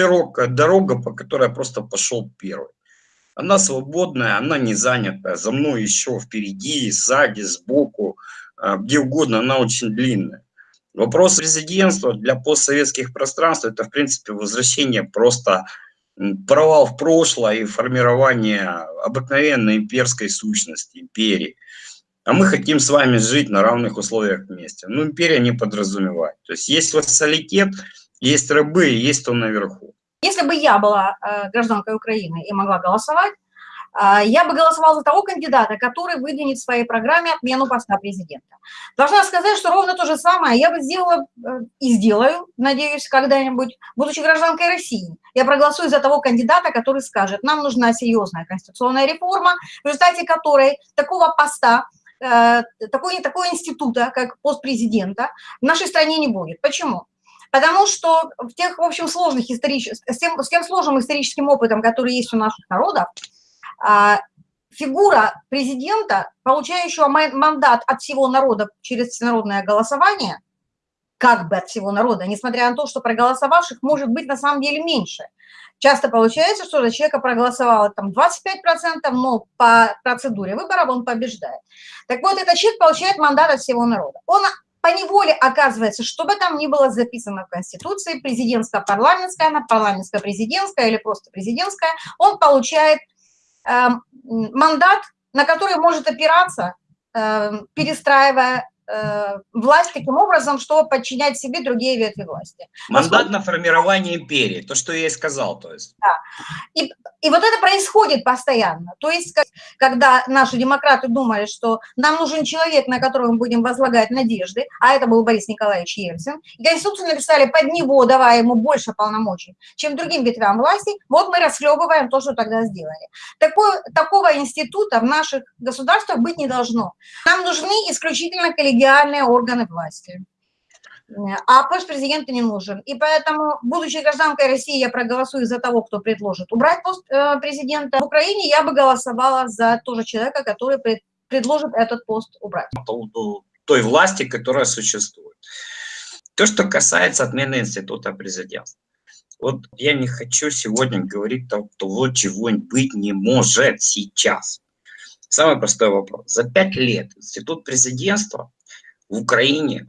широкая дорога, по которой я просто пошел первый. Она свободная, она не занятая. За мной еще впереди, сзади, сбоку, а, где угодно, она очень длинная. Вопрос президентства для постсоветских пространств – это, в принципе, возвращение просто провал в прошлое и формирование обыкновенной имперской сущности, империи. А мы хотим с вами жить на равных условиях вместе. Ну, империя не подразумевает. То есть есть вассалитет, есть рабы, есть то наверху. Если бы я была э, гражданкой Украины и могла голосовать, э, я бы голосовала за того кандидата, который выдвинет в своей программе отмену поста президента. Должна сказать, что ровно то же самое я бы сделала э, и сделаю, надеюсь, когда-нибудь, будучи гражданкой России. Я проголосую за того кандидата, который скажет, нам нужна серьезная конституционная реформа, в результате которой такого поста, такой, такого института, как пост президента, в нашей стране не будет. Почему? Потому что в тех, в общем, сложных исторических, с тем, с тем сложным историческим опытом, который есть у наших народов, а, фигура президента, получающего мандат от всего народа через всенародное голосование, как бы от всего народа, несмотря на то, что проголосовавших может быть на самом деле меньше. Часто получается, что за человека проголосовало там 25%, но по процедуре выборов он побеждает. Так вот, этот человек получает мандат от всего народа. Он по неволе оказывается, что бы там ни было записано в Конституции, президентско-парламентская, она парламентско-президентская или просто президентская, он получает э, мандат, на который может опираться, э, перестраивая власть таким образом, чтобы подчинять себе другие ветви власти. Мандат Поскольку... на формирование империи, то, что я и сказал. То есть. Да. И и вот это происходит постоянно. То есть, когда наши демократы думали, что нам нужен человек, на которого мы будем возлагать надежды, а это был Борис Николаевич Ельцин, и Конституцию написали под него, давая ему больше полномочий, чем другим ветвям власти, вот мы расхлебываем то, что тогда сделали. Такой, такого института в наших государствах быть не должно. Нам нужны исключительно коллегиальные органы власти а пост президента не нужен. И поэтому, будучи гражданкой России, я проголосую за того, кто предложит убрать пост э, президента. В Украине я бы голосовала за того же человека, который предложит этот пост убрать. По поводу той власти, которая существует. То, что касается отмены института президентства. Вот я не хочу сегодня говорить того, чего быть не может сейчас. Самый простой вопрос. За пять лет институт президентства в Украине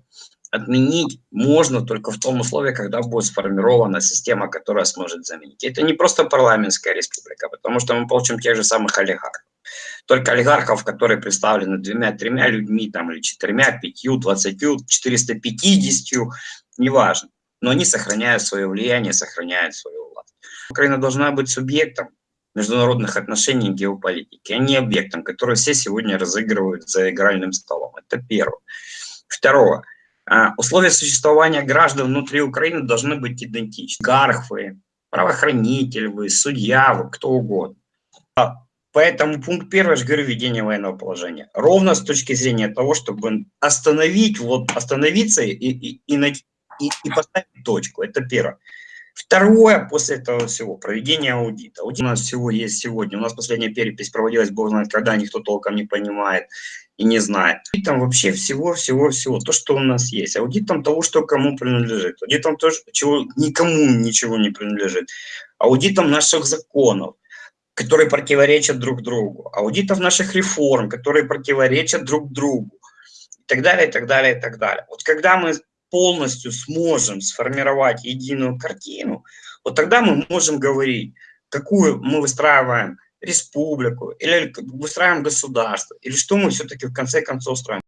отменить можно только в том условии, когда будет сформирована система, которая сможет заменить. Это не просто парламентская республика, потому что мы получим тех же самых олигархов. Только олигархов, которые представлены двумя-тремя людьми, там, или четырьмя, пятью, двадцатью, четыреста пятидесятью, неважно. Но они сохраняют свое влияние, сохраняют свою власть. Украина должна быть субъектом международных отношений и геополитики, а не объектом, который все сегодня разыгрывают за игральным столом. Это первое. Второе. А, условия существования граждан внутри Украины должны быть идентичны. Гархвы, правоохранитель вы, судья вы, кто угодно. А, поэтому пункт первый, я говорю, введение военного положения. Ровно с точки зрения того, чтобы остановить, вот остановиться и, и, и, и, и поставить точку. Это первое. Второе, после этого всего, проведение аудита. Аудит у нас всего есть сегодня. У нас последняя перепись проводилась, бог знает когда, никто толком не понимает и не знает. Аудитом вообще всего-всего-всего, то, что у нас есть. Аудитом того, что кому принадлежит. Аудитом того, чего никому ничего не принадлежит. Аудитом наших законов, которые противоречат друг другу. Аудитов наших реформ, которые противоречат друг другу. И так далее, и так далее, и так далее. Вот когда мы полностью сможем сформировать единую картину, вот тогда мы можем говорить, какую мы выстраиваем республику, или выстраиваем государство, или что мы все-таки в конце концов строим.